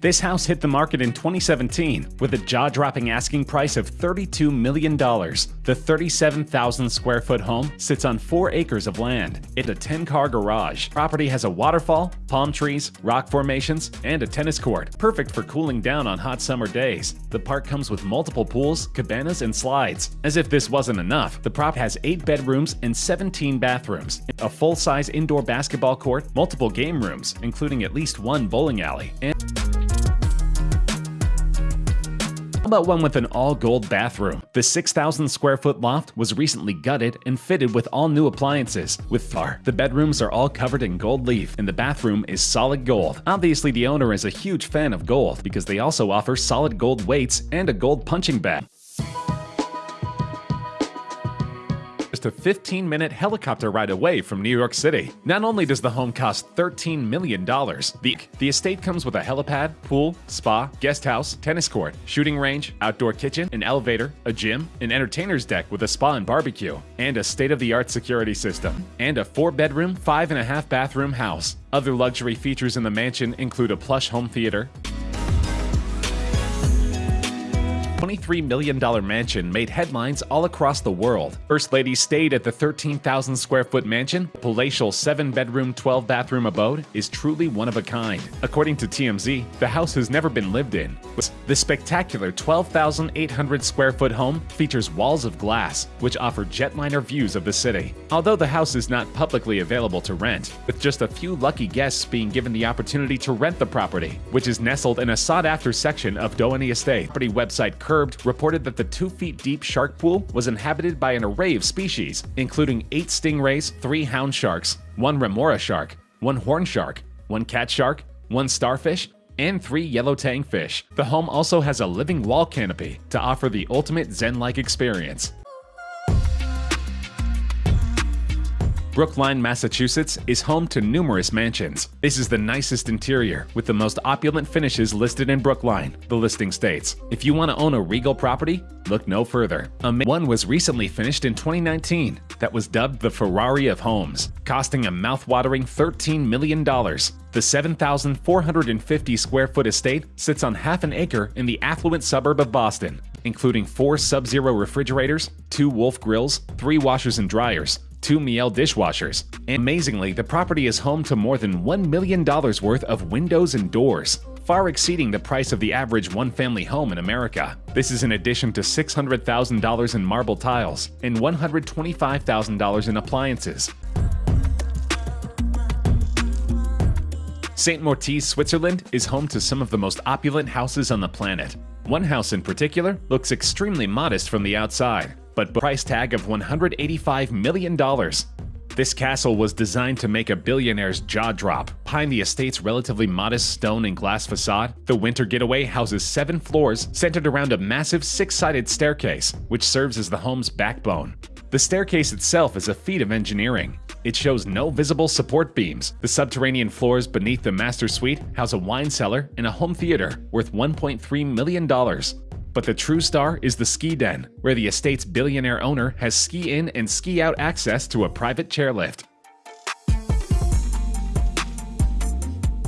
This house hit the market in 2017 with a jaw-dropping asking price of $32 million. The 37,000 square foot home sits on 4 acres of land. It's a 10-car garage. Property has a waterfall, palm trees, rock formations, and a tennis court, perfect for cooling down on hot summer days. The park comes with multiple pools, cabanas, and slides. As if this wasn't enough, the prop has 8 bedrooms and 17 bathrooms, a full-size indoor basketball court, multiple game rooms, including at least one bowling alley, and about one with an all-gold bathroom? The 6,000 square foot loft was recently gutted and fitted with all new appliances. With Thar, the bedrooms are all covered in gold leaf and the bathroom is solid gold. Obviously the owner is a huge fan of gold because they also offer solid gold weights and a gold punching bag. Just a 15 minute helicopter ride away from New York City. Not only does the home cost $13 million, the, the estate comes with a helipad, pool, spa, guest house, tennis court, shooting range, outdoor kitchen, an elevator, a gym, an entertainer's deck with a spa and barbecue, and a state of the art security system, and a four bedroom, five and a half bathroom house. Other luxury features in the mansion include a plush home theater, $23 million mansion made headlines all across the world. First Lady stayed at the 13,000 square foot mansion. The palatial 7 bedroom, 12 bathroom abode is truly one of a kind. According to TMZ, the house has never been lived in. The spectacular 12,800 square foot home features walls of glass, which offer jetliner views of the city. Although the house is not publicly available to rent, with just a few lucky guests being given the opportunity to rent the property, which is nestled in a sought after section of Doheny Estate. Property website Curbed reported that the 2 feet deep shark pool was inhabited by an array of species, including 8 stingrays, 3 hound sharks, 1 remora shark, 1 horn shark, 1 cat shark, 1 starfish, and 3 yellow tang fish. The home also has a living wall canopy to offer the ultimate zen-like experience. Brookline, Massachusetts is home to numerous mansions. This is the nicest interior, with the most opulent finishes listed in Brookline, the listing states. If you want to own a regal property, look no further. One was recently finished in 2019 that was dubbed the Ferrari of homes, costing a mouth-watering $13 million. The 7,450 square foot estate sits on half an acre in the affluent suburb of Boston, including four Sub-Zero refrigerators, two Wolf grills, three washers and dryers, two Miele dishwashers. Amazingly, the property is home to more than $1 million worth of windows and doors, far exceeding the price of the average one-family home in America. This is in addition to $600,000 in marble tiles and $125,000 in appliances. St. Moritz, Switzerland is home to some of the most opulent houses on the planet. One house in particular looks extremely modest from the outside, but price tag of $185 million. This castle was designed to make a billionaire's jaw drop. Behind the estate's relatively modest stone and glass facade, the Winter Getaway houses seven floors centered around a massive six-sided staircase, which serves as the home's backbone. The staircase itself is a feat of engineering. It shows no visible support beams. The subterranean floors beneath the master suite house a wine cellar and a home theater worth $1.3 million. But the true star is the ski den, where the estate's billionaire owner has ski in and ski out access to a private chairlift.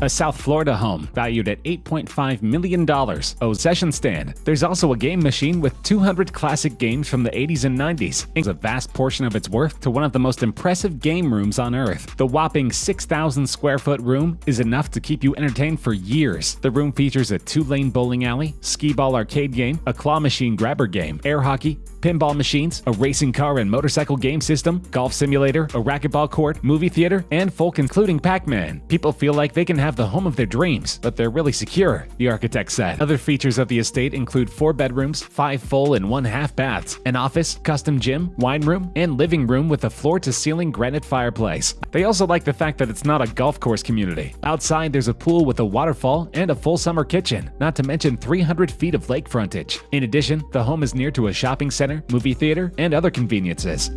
A South Florida home valued at $8.5 million, a session stand. There's also a game machine with 200 classic games from the 80s and 90s, and a vast portion of its worth to one of the most impressive game rooms on Earth. The whopping 6,000 square foot room is enough to keep you entertained for years. The room features a two-lane bowling alley, skee-ball arcade game, a claw machine grabber game, air hockey, pinball machines, a racing car and motorcycle game system, golf simulator, a racquetball court, movie theater, and folk including Pac-Man. People feel like they can have the home of their dreams, but they're really secure, the architect said. Other features of the estate include four bedrooms, five full and one half baths, an office, custom gym, wine room, and living room with a floor-to-ceiling granite fireplace. They also like the fact that it's not a golf course community. Outside, there's a pool with a waterfall and a full summer kitchen, not to mention 300 feet of lake frontage. In addition, the home is near to a shopping center, movie theater, and other conveniences.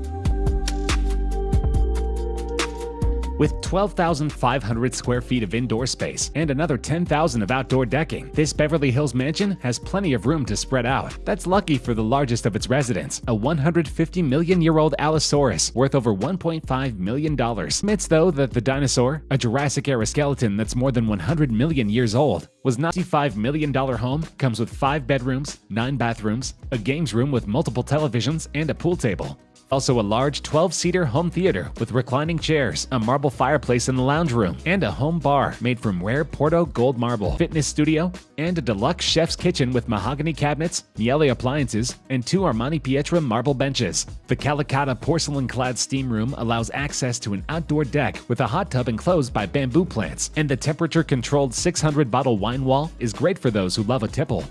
With 12,500 square feet of indoor space and another 10,000 of outdoor decking, this Beverly Hills mansion has plenty of room to spread out. That's lucky for the largest of its residents, a 150 million year old Allosaurus worth over $1.5 million. Admits though that the dinosaur, a Jurassic era skeleton that's more than 100 million years old, was $95 million home, comes with 5 bedrooms, 9 bathrooms, a games room with multiple televisions, and a pool table. Also a large 12-seater home theater with reclining chairs, a marble fireplace in the lounge room, and a home bar made from rare Portoro gold marble, fitness studio, and a deluxe chef's kitchen with mahogany cabinets, Miele appliances, and two Armani Pietra marble benches. The Calacatta porcelain-clad steam room allows access to an outdoor deck with a hot tub enclosed by bamboo plants, and the temperature-controlled 600-bottle wine wall is great for those who love a tipple.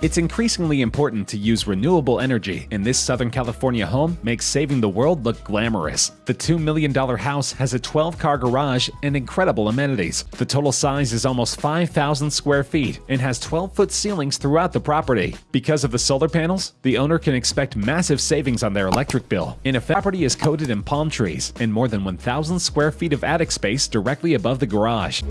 It's increasingly important to use renewable energy, and this Southern California home makes saving the world look glamorous. The $2 million house has a 12-car garage and incredible amenities. The total size is almost 5,000 square feet and has 12-foot ceilings throughout the property. Because of the solar panels, the owner can expect massive savings on their electric bill. In a property is coated in palm trees and more than 1,000 square feet of attic space directly above the garage.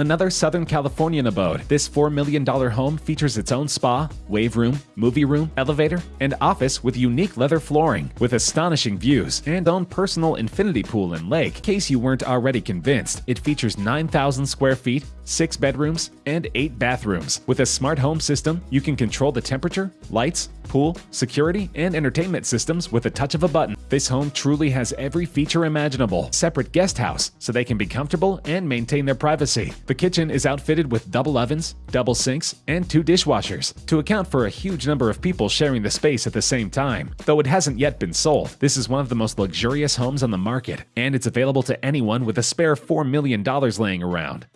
Another Southern Californian abode, this $4 million home features its own spa, wave room, movie room, elevator, and office with unique leather flooring, with astonishing views, and own personal infinity pool and lake. In case you weren't already convinced, it features 9,000 square feet, 6 bedrooms, and 8 bathrooms. With a smart home system, you can control the temperature, lights, pool, security, and entertainment systems with a touch of a button. This home truly has every feature imaginable. Separate guest house, so they can be comfortable and maintain their privacy. The kitchen is outfitted with double ovens, double sinks, and two dishwashers, to account for a huge number of people sharing the space at the same time. Though it hasn't yet been sold, this is one of the most luxurious homes on the market, and it's available to anyone with a spare $4 million laying around.